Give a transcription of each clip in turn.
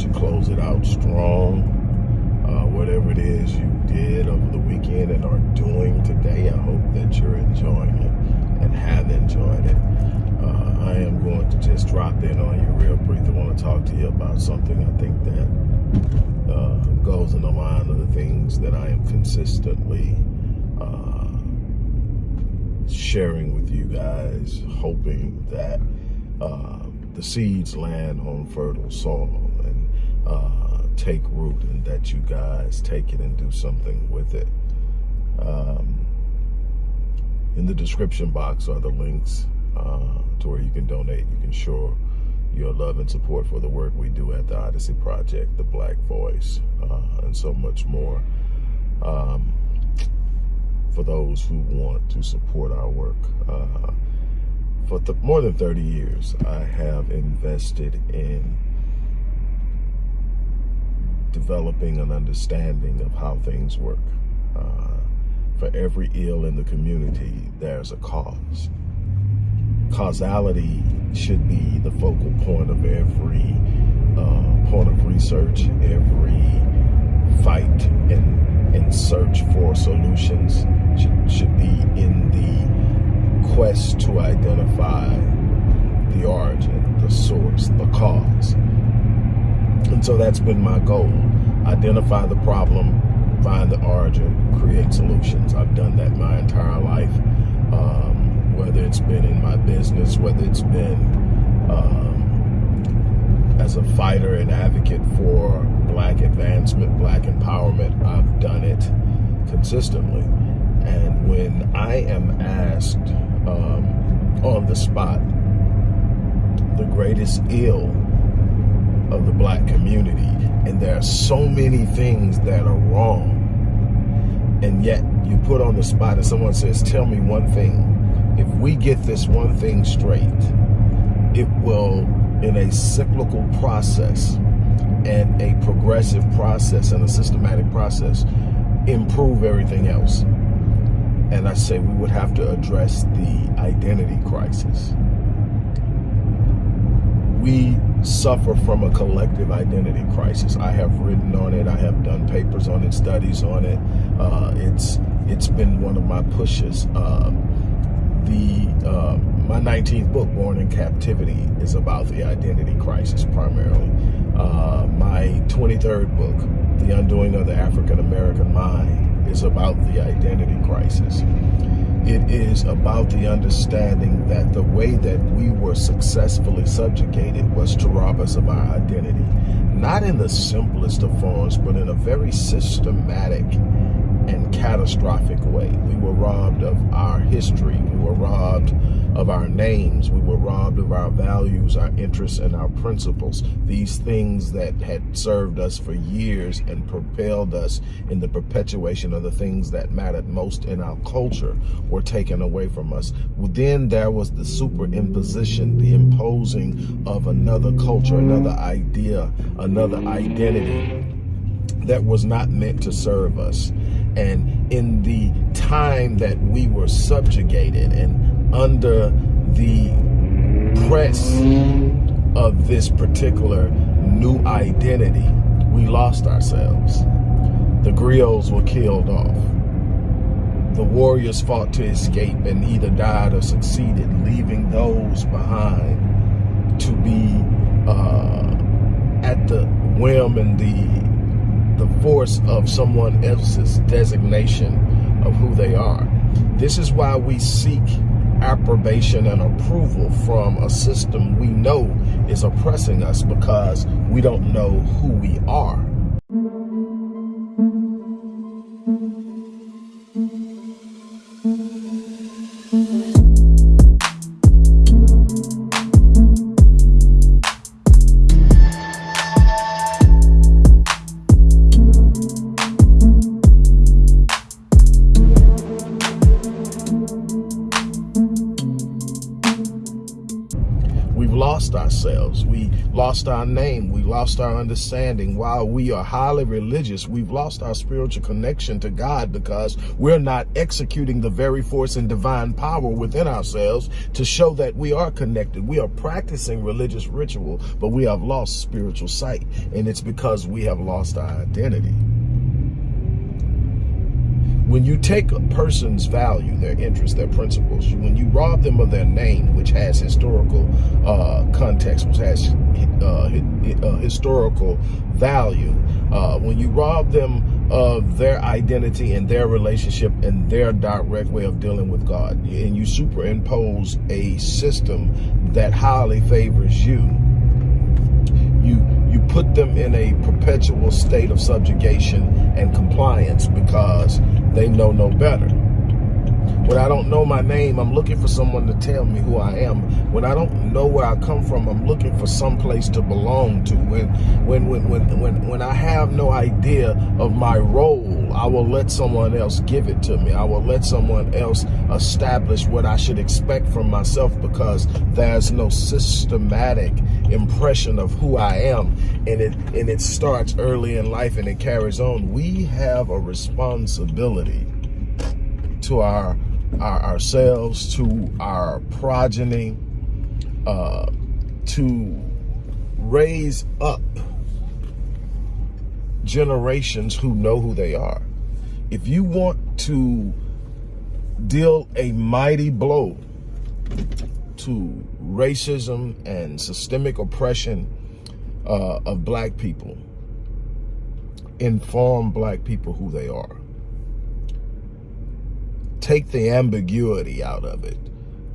that you close it out strong. Uh, whatever it is you did over the weekend and are doing today, I hope that you're enjoying it and have enjoyed it. Uh, I am going to just drop in on you real brief. I want to talk to you about something I think that uh, goes in the line of the things that I am consistently uh, sharing with you guys, hoping that uh, the seeds land on fertile soil uh, take root and that you guys take it and do something with it. Um, in the description box are the links uh, to where you can donate. You can show your love and support for the work we do at the Odyssey Project, the Black Voice, uh, and so much more. Um, for those who want to support our work. Uh, for more than 30 years, I have invested in developing an understanding of how things work. Uh, for every ill in the community, there's a cause causality should be the focal point of every uh, point of research, every fight and, and search for solutions should, should be in the quest to identify the origin, the source, the cause. And so that's been my goal. Identify the problem, find the origin, create solutions. I've done that my entire life. Um, whether it's been in my business, whether it's been um, as a fighter and advocate for black advancement, black empowerment, I've done it consistently. And when I am asked um, on the spot, the greatest ill of the black community, and there are so many things that are wrong, and yet you put on the spot and someone says, tell me one thing if we get this one thing straight, it will, in a cyclical process and a progressive process and a systematic process, improve everything else. And I say we would have to address the identity crisis. We suffer from a collective identity crisis. I have written on it. I have done papers on it, studies on it. Uh, it's it's been one of my pushes. Uh, the uh, my 19th book, Born in Captivity, is about the identity crisis primarily. Uh, my 23rd book, The Undoing of the African American Mind, is about the identity crisis. It is about the understanding that the way that we were successfully subjugated was to rob us of our identity. Not in the simplest of forms, but in a very systematic and catastrophic way. We were robbed of our history. We were robbed of our names. We were robbed of our values, our interests, and our principles. These things that had served us for years and propelled us in the perpetuation of the things that mattered most in our culture were taken away from us. Then there was the superimposition, the imposing of another culture, another idea, another identity that was not meant to serve us. And in the time that we were subjugated and under the press of this particular new identity, we lost ourselves. The griots were killed off. The warriors fought to escape and either died or succeeded, leaving those behind to be uh, at the whim and the the force of someone else's designation of who they are. This is why we seek approbation and approval from a system we know is oppressing us because we don't know who we are. Lost our name. We lost our understanding. While we are highly religious, we've lost our spiritual connection to God because we're not executing the very force and divine power within ourselves to show that we are connected. We are practicing religious ritual, but we have lost spiritual sight. And it's because we have lost our identity when you take a person's value, their interests, their principles, when you rob them of their name, which has historical uh, context, which has uh, uh, historical value, uh, when you rob them of their identity and their relationship and their direct way of dealing with God, and you superimpose a system that highly favors you, you you put them in a perpetual state of subjugation and compliance because they know no better. When I don't know my name, I'm looking for someone to tell me who I am. When I don't know where I come from, I'm looking for some place to belong to. When when when when when when I have no idea of my role, I will let someone else give it to me. I will let someone else establish what I should expect from myself because there's no systematic impression of who I am. And it and it starts early in life and it carries on. We have a responsibility to our, our ourselves, to our progeny, uh, to raise up generations who know who they are. If you want to deal a mighty blow to racism and systemic oppression uh, of black people, inform black people who they are take the ambiguity out of it,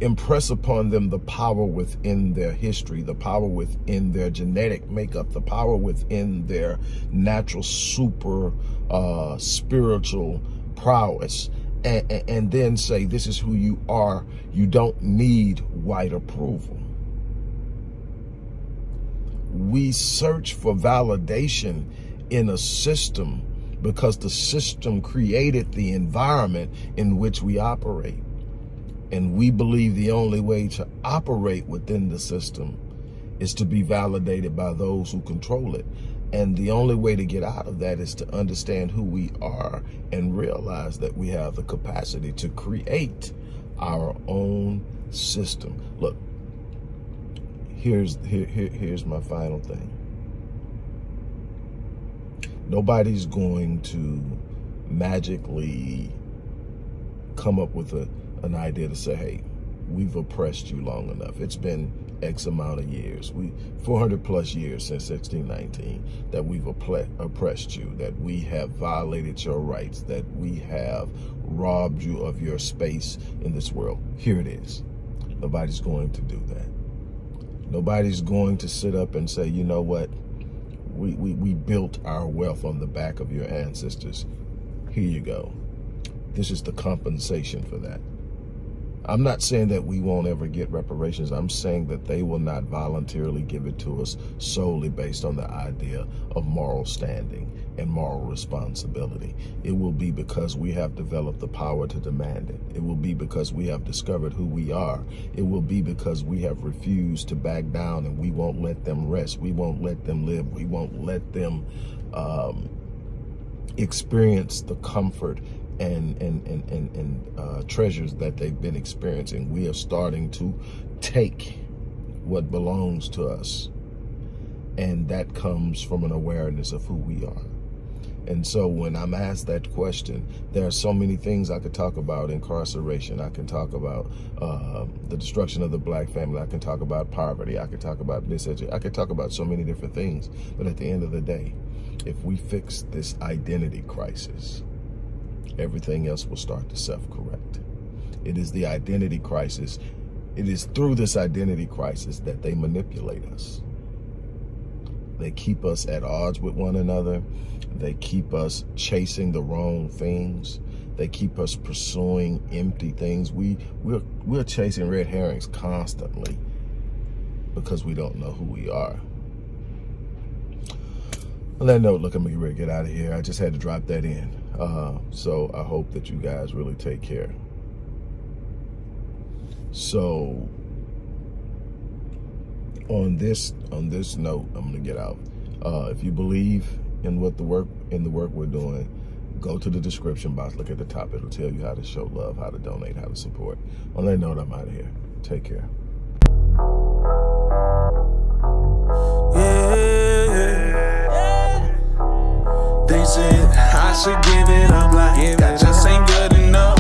impress upon them the power within their history, the power within their genetic makeup, the power within their natural super uh, spiritual prowess, and, and then say, this is who you are. You don't need white approval. We search for validation in a system because the system created the environment in which we operate. And we believe the only way to operate within the system is to be validated by those who control it. And the only way to get out of that is to understand who we are and realize that we have the capacity to create our own system. Look, here's here, here here's my final thing. Nobody's going to magically come up with a, an idea to say, hey, we've oppressed you long enough. It's been X amount of years, we 400 plus years since 1619 that we've oppressed you, that we have violated your rights, that we have robbed you of your space in this world. Here it is. Nobody's going to do that. Nobody's going to sit up and say, you know what? We, we, we built our wealth on the back of your ancestors. Here you go. This is the compensation for that. I'm not saying that we won't ever get reparations. I'm saying that they will not voluntarily give it to us solely based on the idea of moral standing and moral responsibility. It will be because we have developed the power to demand it. It will be because we have discovered who we are. It will be because we have refused to back down and we won't let them rest. We won't let them live. We won't let them um, experience the comfort and and and and, and uh, treasures that they've been experiencing. We are starting to take what belongs to us, and that comes from an awareness of who we are. And so when I'm asked that question, there are so many things I could talk about. Incarceration. I can talk about uh, the destruction of the black family. I can talk about poverty. I can talk about miseducation. I could talk about so many different things. But at the end of the day, if we fix this identity crisis, everything else will start to self-correct. It is the identity crisis. It is through this identity crisis that they manipulate us. They keep us at odds with one another. They keep us chasing the wrong things. They keep us pursuing empty things. We, we're, we're chasing red herrings constantly because we don't know who we are. On that note, look, I'm ready to get out of here. I just had to drop that in. Uh, so I hope that you guys really take care. So on this on this note, I'm gonna get out. Uh, if you believe in what the work in the work we're doing, go to the description box. Look at the top; it'll tell you how to show love, how to donate, how to support. On that note, I'm out of here. Take care.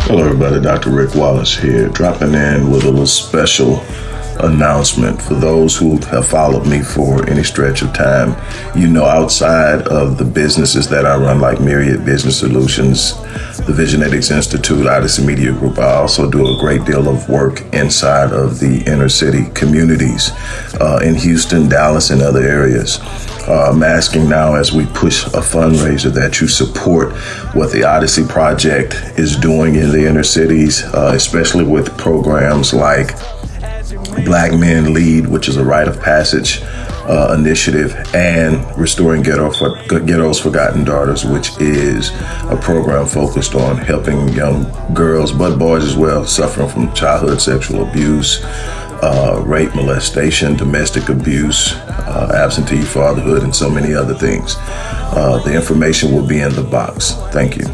Hello everybody, Dr. Rick Wallace here, dropping in with a little special announcement for those who have followed me for any stretch of time. You know, outside of the businesses that I run, like Myriad Business Solutions, the Visionetics Institute, Odyssey Media Group, I also do a great deal of work inside of the inner city communities uh, in Houston, Dallas, and other areas. Uh, I'm asking now as we push a fundraiser that you support what the Odyssey Project is doing in the inner cities, uh, especially with programs like Black Men Lead, which is a rite of passage uh, initiative, and Restoring Ghetto for, Ghetto's Forgotten Daughters, which is a program focused on helping young girls, but boys as well, suffering from childhood sexual abuse, uh, rape, molestation, domestic abuse, uh, absentee fatherhood, and so many other things. Uh, the information will be in the box. Thank you.